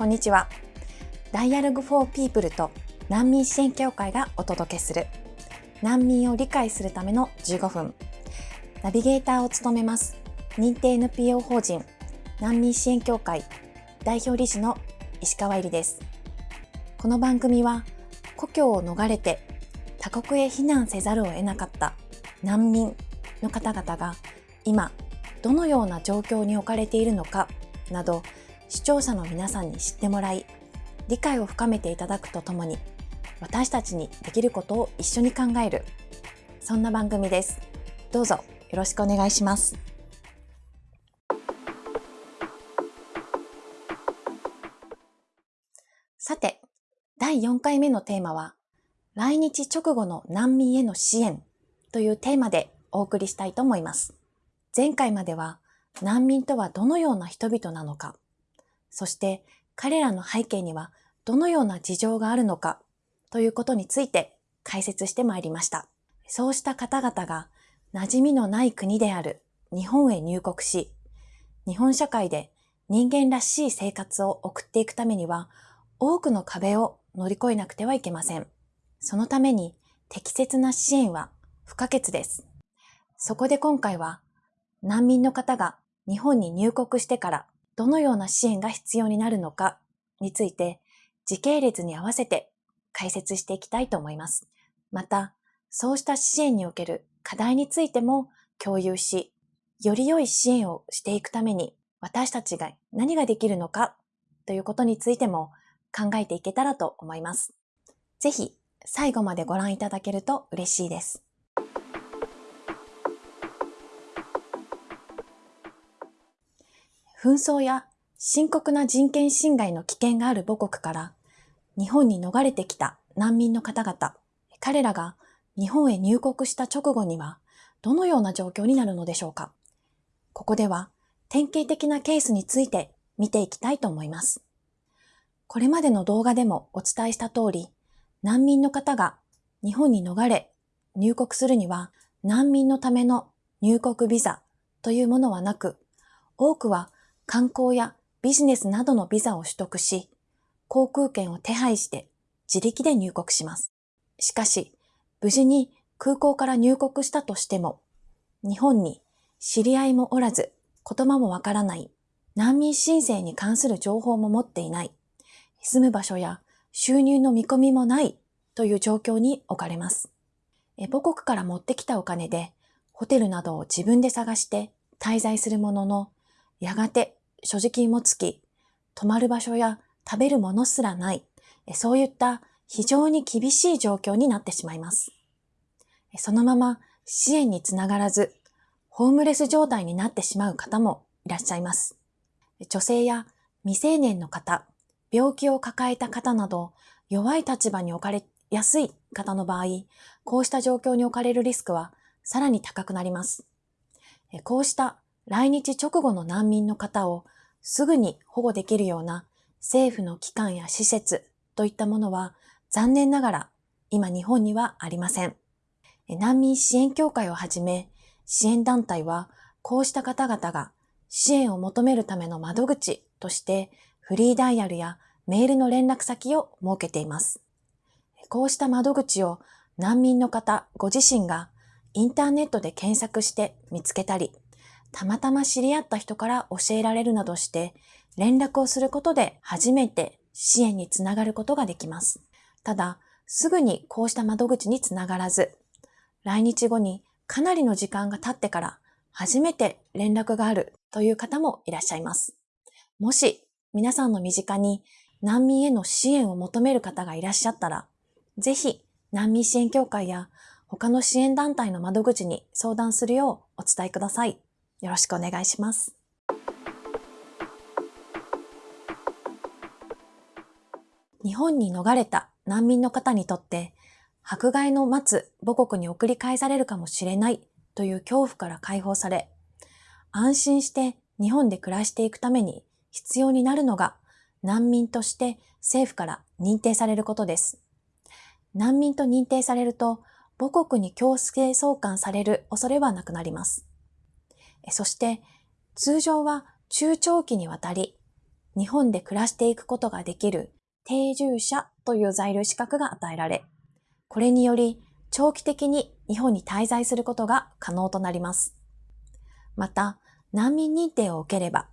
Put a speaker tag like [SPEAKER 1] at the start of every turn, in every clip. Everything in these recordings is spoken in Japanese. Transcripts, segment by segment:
[SPEAKER 1] こんにちは。Dialogue for People と難民支援協会がお届けする難民を理解するための15分。ナビゲーターを務めます認定 NPO 法人難民支援協会代表理事の石川入です。この番組は故郷を逃れて他国へ避難せざるを得なかった難民の方々が今どのような状況に置かれているのかなど視聴者の皆さんに知ってもらい理解を深めていただくとともに私たちにできることを一緒に考える。そんな番組です。どうぞよろしくお願いします。さて第4回目のテーマは来日直後の難民への支援というテーマでお送りしたいと思います。前回までは難民とはどのような人々なのか、そして彼らの背景にはどのような事情があるのかということについて解説してまいりました。そうした方々が馴染みのない国である日本へ入国し、日本社会で人間らしい生活を送っていくためには多くの壁を乗り越えなくてはいけません。そのために適切な支援は不可欠です。そこで今回は難民の方が日本に入国してからどのような支援が必要になるのかについて時系列に合わせて解説していきたいと思います。また、そうした支援における課題についても共有し、より良い支援をしていくために私たちが何ができるのかということについても考えていけたらと思います。ぜひ最後までご覧いただけると嬉しいです。紛争や深刻な人権侵害の危険がある母国から日本に逃れてきた難民の方々、彼らが日本へ入国した直後にはどのような状況になるのでしょうかここでは典型的なケースについて見ていきたいと思います。これまでの動画でもお伝えした通り、難民の方が日本に逃れ入国するには難民のための入国ビザというものはなく、多くは観光やビジネスなどのビザを取得し、航空券を手配して自力で入国します。しかし、無事に空港から入国したとしても、日本に知り合いもおらず、言葉もわからない、難民申請に関する情報も持っていない、住む場所や収入の見込みもないという状況に置かれます。母国から持ってきたお金で、ホテルなどを自分で探して滞在するものの、やがて所持金もつき、泊まる場所や食べるものすらない、そういった非常に厳しい状況になってしまいます。そのまま支援につながらず、ホームレス状態になってしまう方もいらっしゃいます。女性や未成年の方、病気を抱えた方など、弱い立場に置かれやすい方の場合、こうした状況に置かれるリスクはさらに高くなります。こうした来日直後の難民の方をすぐに保護できるような政府の機関や施設といったものは残念ながら今日本にはありません。難民支援協会をはじめ支援団体はこうした方々が支援を求めるための窓口としてフリーダイヤルやメールの連絡先を設けています。こうした窓口を難民の方ご自身がインターネットで検索して見つけたり、たまたま知り合った人から教えられるなどして連絡をすることで初めて支援につながることができます。ただ、すぐにこうした窓口につながらず、来日後にかなりの時間が経ってから初めて連絡があるという方もいらっしゃいます。もし皆さんの身近に難民への支援を求める方がいらっしゃったら、ぜひ難民支援協会や他の支援団体の窓口に相談するようお伝えください。よろしくお願いします。日本に逃れた難民の方にとって、迫害の待つ母国に送り返されるかもしれないという恐怖から解放され、安心して日本で暮らしていくために必要になるのが難民として政府から認定されることです。難民と認定されると母国に強制送還される恐れはなくなります。そして通常は中長期にわたり日本で暮らしていくことができる定住者という在留資格が与えられ、これにより長期的に日本に滞在することが可能となります。また、難民認定を受ければ、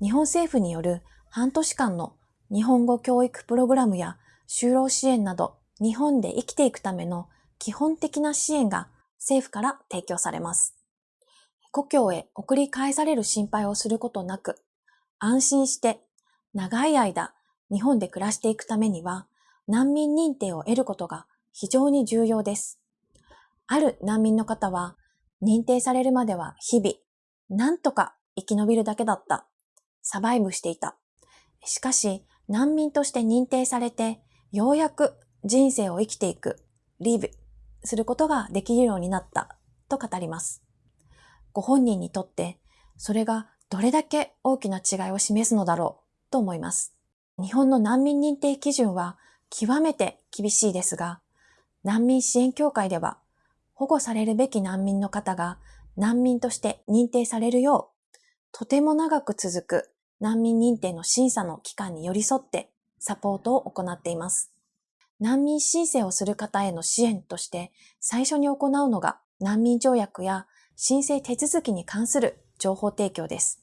[SPEAKER 1] 日本政府による半年間の日本語教育プログラムや就労支援など日本で生きていくための基本的な支援が政府から提供されます。故郷へ送り返される心配をすることなく、安心して長い間日本で暮らしていくためには難民認定を得ることが非常に重要です。ある難民の方は認定されるまでは日々、なんとか生き延びるだけだった。サバイブしていた。しかし、難民として認定されて、ようやく人生を生きていく、リーブすることができるようになったと語ります。ご本人にとって、それがどれだけ大きな違いを示すのだろうと思います。日本の難民認定基準は極めて厳しいですが、難民支援協会では保護されるべき難民の方が難民として認定されるよう、とても長く続く難民認定の審査の期間に寄り添ってサポートを行っています。難民申請をする方への支援として最初に行うのが難民条約や申請手続きに関する情報提供です。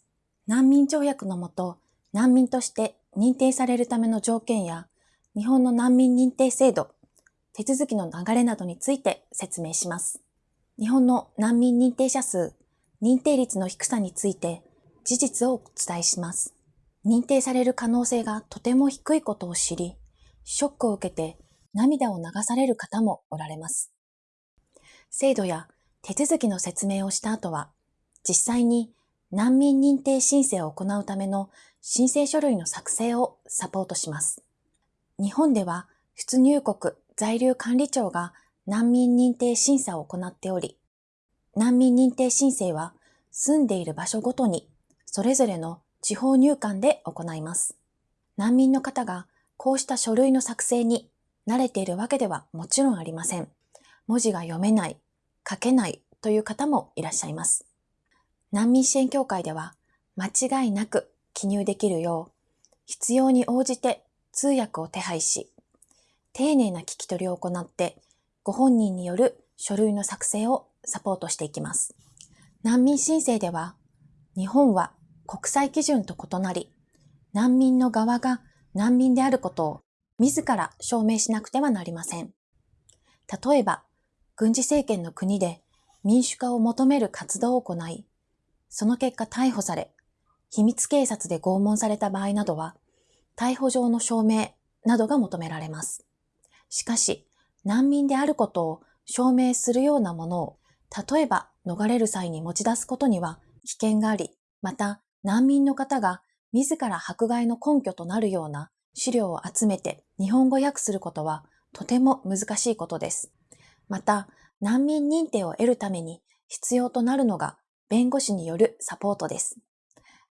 [SPEAKER 1] 難民条約のもと、難民として認定されるための条件や日本の難民認定制度、手続きの流れなどについて説明します。日本の難民認定者数、認定率の低さについて事実をお伝えします。認定される可能性がとても低いことを知り、ショックを受けて涙を流される方もおられます。制度や手続きの説明をした後は、実際に難民認定申請を行うための申請書類の作成をサポートします。日本では出入国在留管理庁が難民認定審査を行っており、難民認定申請は住んでいる場所ごとにそれぞれの地方入管で行います。難民の方がこうした書類の作成に慣れているわけではもちろんありません。文字が読めない、書けないという方もいらっしゃいます。難民支援協会では間違いなく記入できるよう、必要に応じて通訳を手配し、丁寧な聞き取りを行って、ご本人による書類の作成をサポートしていきます。難民申請では、日本は国際基準と異なり、難民の側が難民であることを自ら証明しなくてはなりません。例えば、軍事政権の国で民主化を求める活動を行い、その結果逮捕され、秘密警察で拷問された場合などは、逮捕状の証明などが求められます。しかし、難民であることを証明するようなものを、例えば逃れる際に持ち出すことには危険があり、また難民の方が自ら迫害の根拠となるような資料を集めて日本語訳することはとても難しいことです。また、難民認定を得るために必要となるのが弁護士によるサポートです。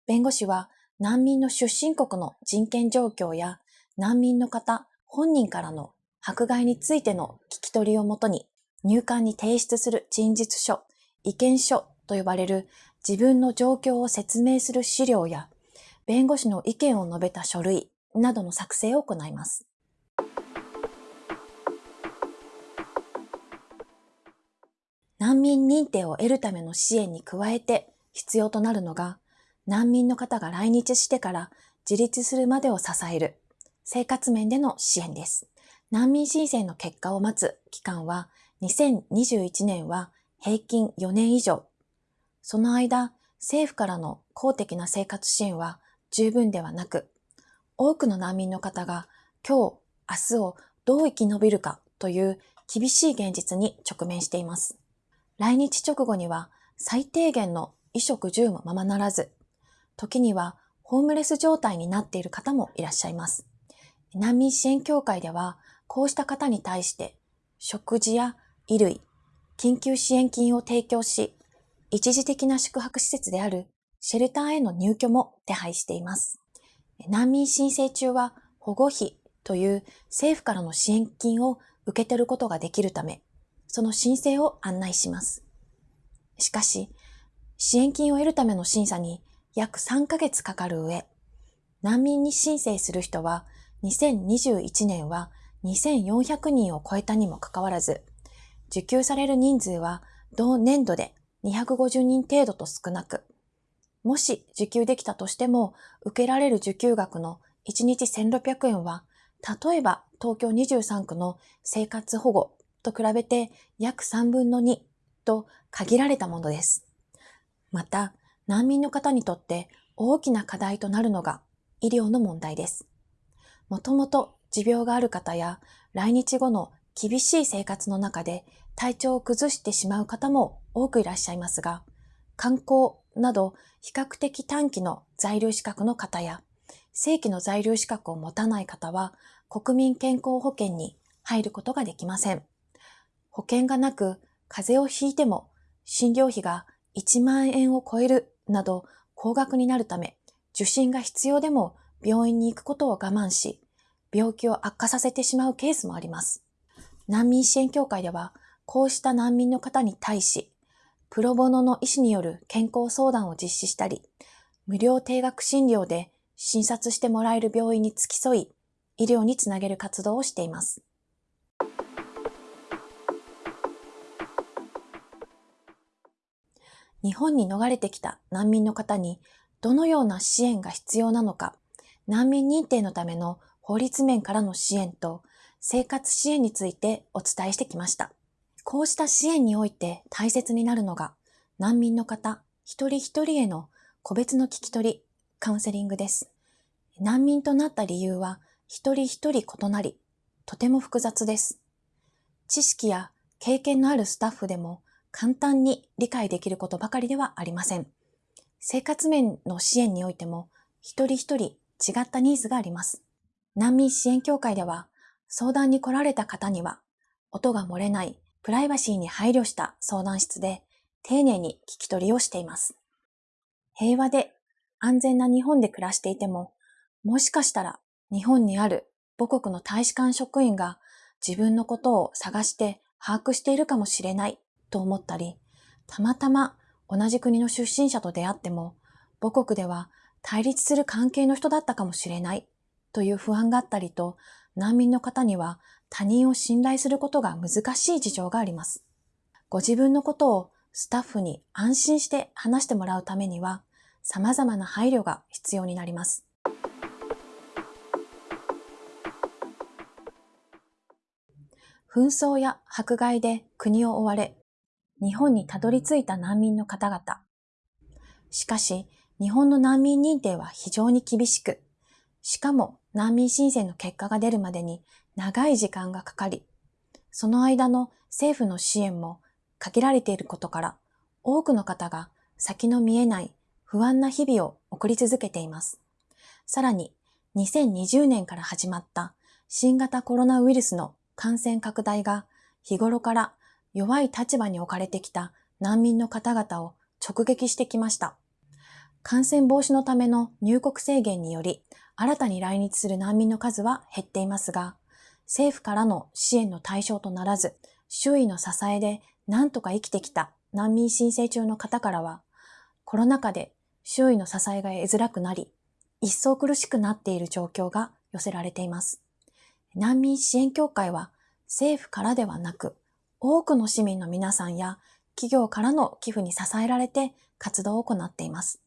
[SPEAKER 1] 弁護士は難民の出身国の人権状況や難民の方本人からの迫害についての聞き取りをもとに入管に提出する陳述書、意見書と呼ばれる自分の状況を説明する資料や弁護士の意見を述べた書類などの作成を行います。難民認定を得るための支援に加えて必要となるのが、難民の方が来日してから自立するまでを支える生活面での支援です。難民申請の結果を待つ期間は2021年は平均4年以上。その間、政府からの公的な生活支援は十分ではなく、多くの難民の方が今日、明日をどう生き延びるかという厳しい現実に直面しています。来日直後には最低限の衣食住もままならず、時にはホームレス状態になっている方もいらっしゃいます。難民支援協会では、こうした方に対して食事や衣類、緊急支援金を提供し、一時的な宿泊施設であるシェルターへの入居も手配しています。難民申請中は保護費という政府からの支援金を受け取ることができるため、その申請を案内します。しかし、支援金を得るための審査に約3ヶ月かかる上、難民に申請する人は2021年は2400人を超えたにもかかわらず、受給される人数は同年度で250人程度と少なく、もし受給できたとしても、受けられる受給額の1日1600円は、例えば東京23区の生活保護と比べて約3分の2と限られたものです。また、難民の方にとって大きな課題となるのが医療の問題です。もともと持病がある方や来日後の厳しい生活の中で体調を崩してしまう方も多くいらっしゃいますが、観光など比較的短期の在留資格の方や正規の在留資格を持たない方は国民健康保険に入ることができません。保険がなく風邪をひいても診療費が1万円を超えるなど高額になるため受診が必要でも病院に行くことを我慢し病気を悪化させてしまうケースもあります。難民支援協会ではこうした難民の方に対しプロボノの医師による健康相談を実施したり無料定額診療で診察してもらえる病院に付き添い医療につなげる活動をしています。日本に逃れてきた難民の方にどのような支援が必要なのか、難民認定のための法律面からの支援と生活支援についてお伝えしてきました。こうした支援において大切になるのが難民の方一人一人への個別の聞き取り、カウンセリングです。難民となった理由は一人一人異なり、とても複雑です。知識や経験のあるスタッフでも簡単に理解できることばかりではありません。生活面の支援においても、一人一人違ったニーズがあります。難民支援協会では、相談に来られた方には、音が漏れないプライバシーに配慮した相談室で丁寧に聞き取りをしています。平和で安全な日本で暮らしていても、もしかしたら日本にある母国の大使館職員が自分のことを探して把握しているかもしれないと思ったり、たまたま同じ国の出身者と出会っても、母国では対立する関係の人だったかもしれないという不安があったりと、難民の方には他人を信頼することが難しい事情があります。ご自分のことをスタッフに安心して話してもらうためには、様々な配慮が必要になります。紛争や迫害で国を追われ、日本にたどり着いた難民の方々。しかし、日本の難民認定は非常に厳しく、しかも難民申請の結果が出るまでに長い時間がかかり、その間の政府の支援も限られていることから、多くの方が先の見えない不安な日々を送り続けています。さらに、2020年から始まった新型コロナウイルスの感染拡大が日頃から弱い立場に置かれてきた難民の方々を直撃してきました。感染防止のための入国制限により、新たに来日する難民の数は減っていますが、政府からの支援の対象とならず、周囲の支えで何とか生きてきた難民申請中の方からは、コロナ禍で周囲の支えが得づらくなり、一層苦しくなっている状況が寄せられています。難民支援協会は政府からではなく、多くの市民の皆さんや企業からの寄付に支えられて活動を行っています。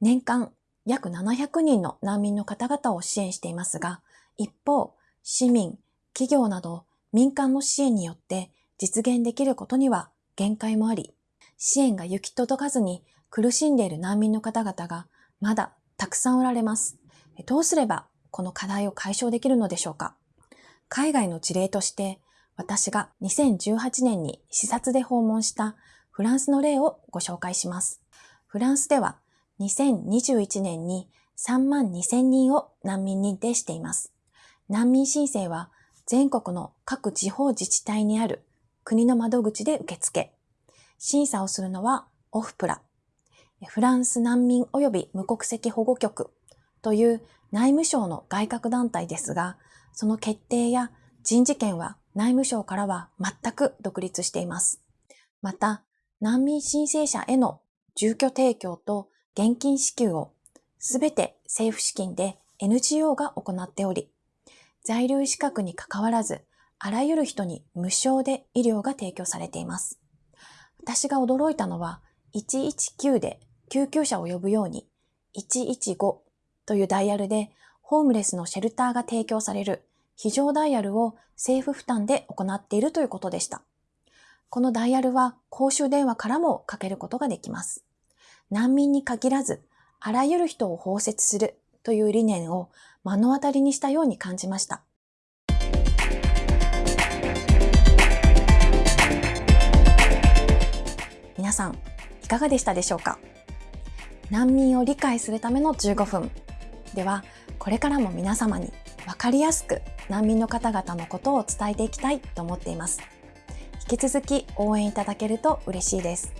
[SPEAKER 1] 年間約700人の難民の方々を支援していますが、一方、市民、企業など民間の支援によって実現できることには限界もあり、支援が行き届かずに苦しんでいる難民の方々がまだたくさんおられます。どうすればこの課題を解消できるのでしょうか海外の事例として私が2018年に視察で訪問したフランスの例をご紹介します。フランスでは2021年に3万2000人を難民認定しています。難民申請は全国の各地方自治体にある国の窓口で受付。審査をするのはオフプラ。フランス難民及び無国籍保護局という内務省の外郭団体ですが、その決定や人事権は内務省からは全く独立しています。また、難民申請者への住居提供と現金支給をすべて政府資金で NGO が行っており、在留資格に関わらず、あらゆる人に無償で医療が提供されています。私が驚いたのは、119で救急車を呼ぶように、115というダイヤルでホームレスのシェルターが提供される非常ダイヤルを政府負担で行っているということでした。このダイヤルは公衆電話からもかけることができます。難民に限らず、あらゆる人を包摂するという理念を目の当たりにしたように感じました。皆さん、いかがでしたでしょうか？難民を理解するための15分。では、これからも皆様に分かりやすく難民の方々のことを伝えていきたいと思っています。引き続き応援いただけると嬉しいです。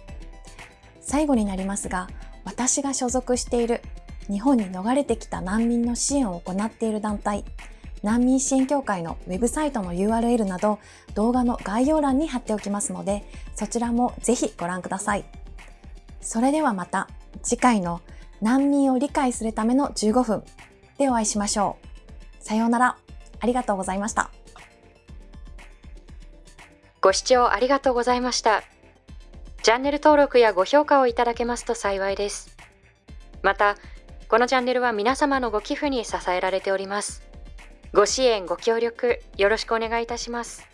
[SPEAKER 1] 最後になりますが、私が所属している日本に逃れてきた難民の支援を行っている団体、難民支援協会のウェブサイトの URL など動画の概要欄に貼っておきますので、そちらもぜひご覧ください。それではまた次回の難民を理解するための15分でお会いしましょう。さようなら。ありがとうございました。
[SPEAKER 2] ご視聴ありがとうございました。チャンネル登録やご評価をいただけますと幸いです。また、このチャンネルは皆様のご寄付に支えられております。ご支援、ご協力、よろしくお願いいたします。